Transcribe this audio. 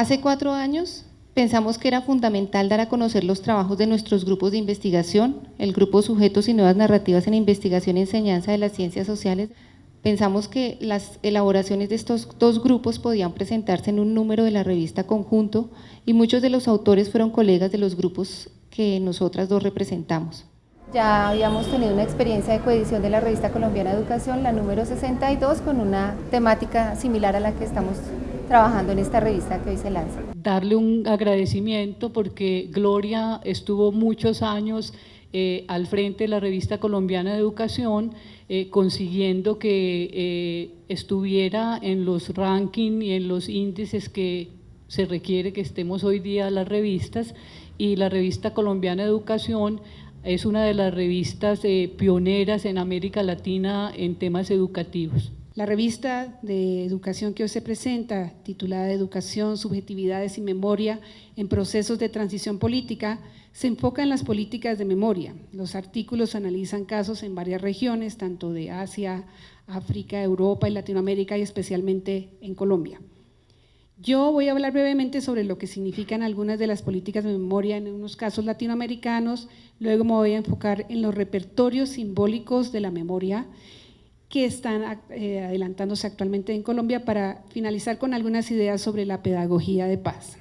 Hace cuatro años pensamos que era fundamental dar a conocer los trabajos de nuestros grupos de investigación, el grupo Sujetos y Nuevas Narrativas en Investigación y Enseñanza de las Ciencias Sociales. Pensamos que las elaboraciones de estos dos grupos podían presentarse en un número de la revista Conjunto y muchos de los autores fueron colegas de los grupos que nosotras dos representamos. Ya habíamos tenido una experiencia de coedición de la revista colombiana de educación, la número 62, con una temática similar a la que estamos trabajando en esta revista que hoy se lanza. Darle un agradecimiento porque Gloria estuvo muchos años eh, al frente de la revista colombiana de educación, eh, consiguiendo que eh, estuviera en los rankings y en los índices que se requiere que estemos hoy día las revistas y la revista colombiana de educación es una de las revistas pioneras en América Latina en temas educativos. La revista de educación que hoy se presenta, titulada Educación, Subjetividades y Memoria en Procesos de Transición Política, se enfoca en las políticas de memoria. Los artículos analizan casos en varias regiones, tanto de Asia, África, Europa y Latinoamérica y especialmente en Colombia. Yo voy a hablar brevemente sobre lo que significan algunas de las políticas de memoria en unos casos latinoamericanos, luego me voy a enfocar en los repertorios simbólicos de la memoria que están eh, adelantándose actualmente en Colombia para finalizar con algunas ideas sobre la pedagogía de paz.